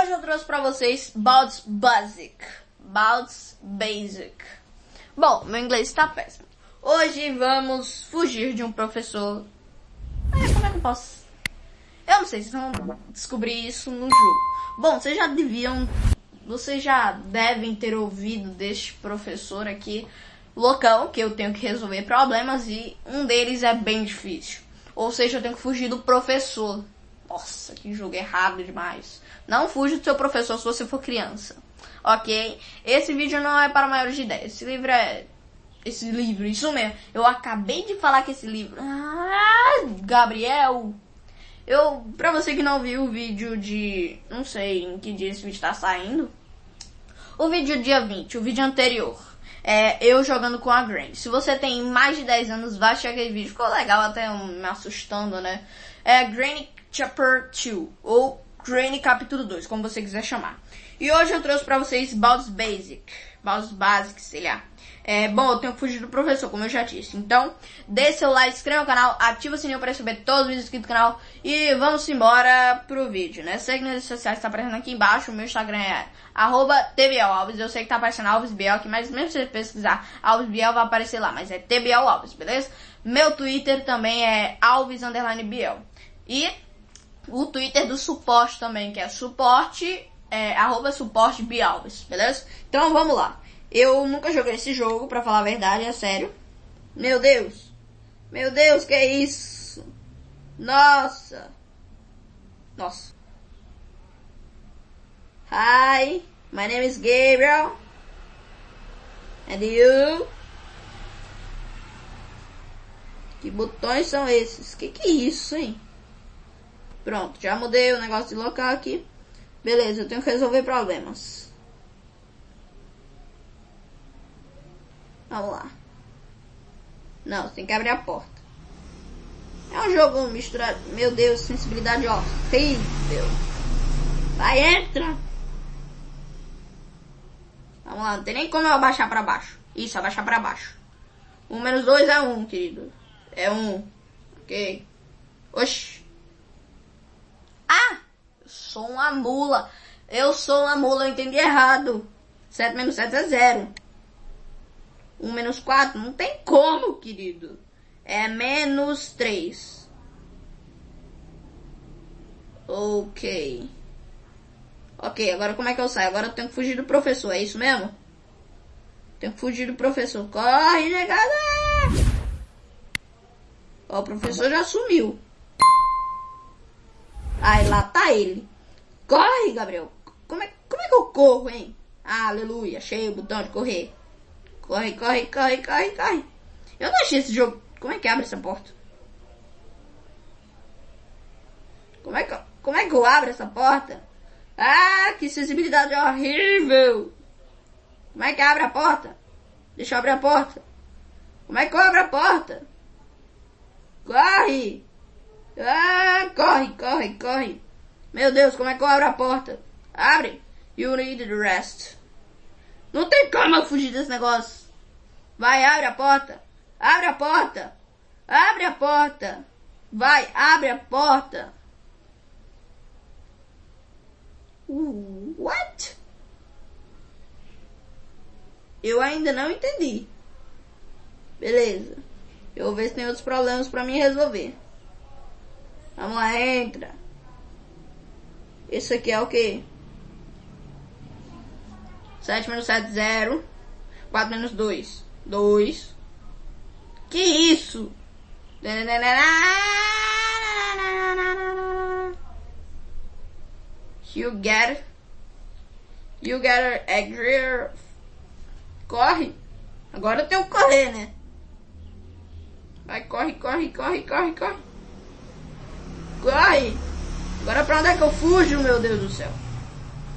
Hoje eu trouxe pra vocês Bald's Basic. Bald's Basic. Bom, meu inglês está péssimo. Hoje vamos fugir de um professor. É, como é que eu posso? Eu não sei, vocês vão descobrir isso no jogo. Bom, vocês já deviam. Vocês já devem ter ouvido deste professor aqui, loucão, que eu tenho que resolver problemas e um deles é bem difícil. Ou seja, eu tenho que fugir do professor. Nossa, que jogo errado demais. Não fuja do seu professor se você for criança. Ok? Esse vídeo não é para maiores de 10. Esse livro é. Esse livro, isso mesmo. Eu acabei de falar que esse livro. Ah, Gabriel! Eu, pra você que não viu o vídeo de. Não sei em que dia esse vídeo tá saindo. O vídeo dia 20, o vídeo anterior. É eu jogando com a Granny. Se você tem mais de 10 anos, vai assistir aquele vídeo. Ficou legal, até me assustando, né? É Granny Chapter 2, ou Granny Capítulo 2, como você quiser chamar. E hoje eu trouxe pra vocês Bald's Basic. Bald's Basic, sei lá. É, bom, eu tenho fugir do professor, como eu já disse. Então, dê seu like, inscreva no canal, ativa o sininho para receber todos os vídeos aqui do canal. E vamos embora pro vídeo, né? Segue nas redes sociais tá aparecendo aqui embaixo. O meu Instagram é arroba TBLAlves. Eu sei que tá aparecendo Alves Biel aqui, mas mesmo se você pesquisar Alves Biel, vai aparecer lá. Mas é TBL Alves, beleza? Meu Twitter também é Alves Biel. E o Twitter do suporte também, que é suporte, é, arroba suporte Bialves, beleza? Então vamos lá. Eu nunca joguei esse jogo, pra falar a verdade, é sério. Meu Deus. Meu Deus, que é isso? Nossa. Nossa. Hi, my name is Gabriel. And you? Que botões são esses? Que que é isso, hein? Pronto, já mudei o negócio de local aqui. Beleza, eu tenho que resolver problemas. Vamos lá. Não, tem que abrir a porta. É um jogo misturado. Meu Deus, sensibilidade horrível. Vai, entra. Vamos lá, não tem nem como eu abaixar pra baixo. Isso, abaixar pra baixo. Um menos dois é um, querido. É um. Ok. Oxi. Ah! Sou uma mula. Eu sou uma mula, eu entendi errado. 7 menos 7 é 0. 1 menos 4? Não tem como, querido. É menos 3. Ok. Ok, agora como é que eu saio? Agora eu tenho que fugir do professor, é isso mesmo? Tenho que fugir do professor. Corre, negada! Ó, o professor já sumiu. Aí lá tá ele. Corre, Gabriel. Como é, como é que eu corro, hein? Ah, aleluia, achei o botão de correr. Corre, corre, corre, corre, corre. Eu não achei esse jogo. Como é que abre essa porta? Como é que, como é que eu abro essa porta? Ah, que sensibilidade horrível. Como é que abre a porta? Deixa eu abrir a porta. Como é que eu abro a porta? Corre! Ah, corre, corre, corre. Meu Deus, como é que eu abro a porta? Abre. You need the rest. Não tem como eu fugir desse negócio. Vai, abre a porta. Abre a porta. Abre a porta. Vai, abre a porta. What? Eu ainda não entendi. Beleza. Eu vou ver se tem outros problemas para mim resolver. Vamos lá, entra. Esse aqui é o quê? 7 menos 7, 0. 4 menos 2, 2. Que isso? You get You get a great Corre. Agora eu tenho que correr, né? Vai, corre, corre, corre, corre, corre. Corre! Agora pra onde é que eu fujo, meu Deus do céu?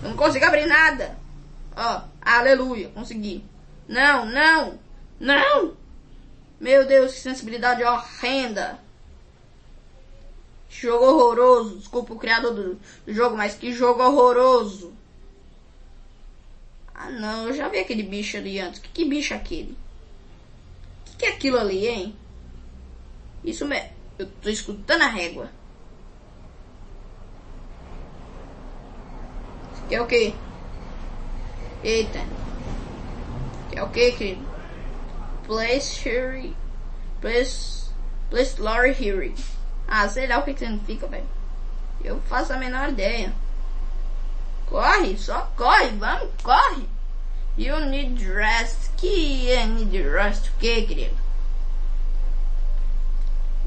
Eu não consigo abrir nada. Ó, aleluia, consegui. Não, não, não! Meu Deus, que sensibilidade horrenda. Jogo horroroso. Desculpa o criador do, do jogo, mas que jogo horroroso. Ah não, eu já vi aquele bicho ali antes. Que, que bicho é aquele? Que que é aquilo ali, hein? Isso mesmo. Eu tô escutando a régua. Que é o quê? Eita. Que é o quê, querido? Place Lori here. Ah, sei lá o que, significa, velho. Eu faço a menor ideia. Corre, só corre, vamos, corre. You need rest. Que é need rest o que, querido?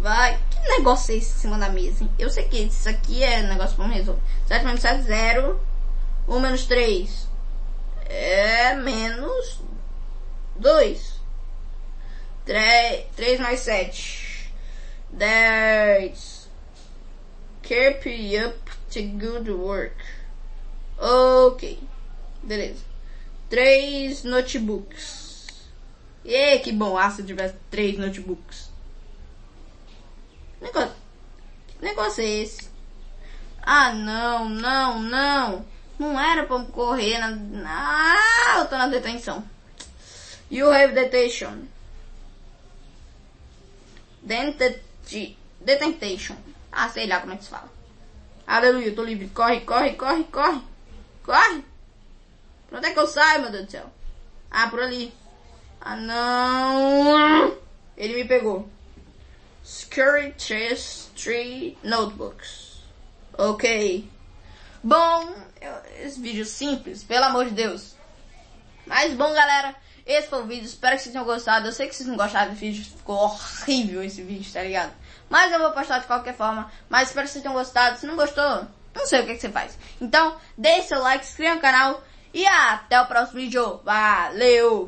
Vai. Que negócio é esse em cima da mesa, hein? Eu sei que isso aqui é negócio pra resolver. 7 menos 7, 0. 1 menos 3 é menos 2. 3, 3 mais 7. 10. Keep up to good work. Ok. Beleza. Três notebooks. E que bom ah, se eu tivesse três notebooks. Negócio, que negócio é esse? Ah, não, não, não. Não era pra correr na... Ah, eu tô na detenção. You have detention. Dented... Detentation. Ah, sei lá como é que se fala. Aleluia, eu tô livre. Corre, corre, corre, corre. Corre. Pra onde é que eu saio, meu Deus do céu? Ah, por ali. Ah, não. Ele me pegou. Scurry three notebooks. Ok. Bom, eu, esse vídeo simples, pelo amor de Deus. Mas bom, galera, esse foi o vídeo. Espero que vocês tenham gostado. Eu sei que vocês não gostaram do vídeo, ficou horrível esse vídeo, tá ligado? Mas eu vou postar de qualquer forma. Mas espero que vocês tenham gostado. Se não gostou, não sei o que, que você faz. Então, deixe seu like, se inscreva no canal e até o próximo vídeo. Valeu!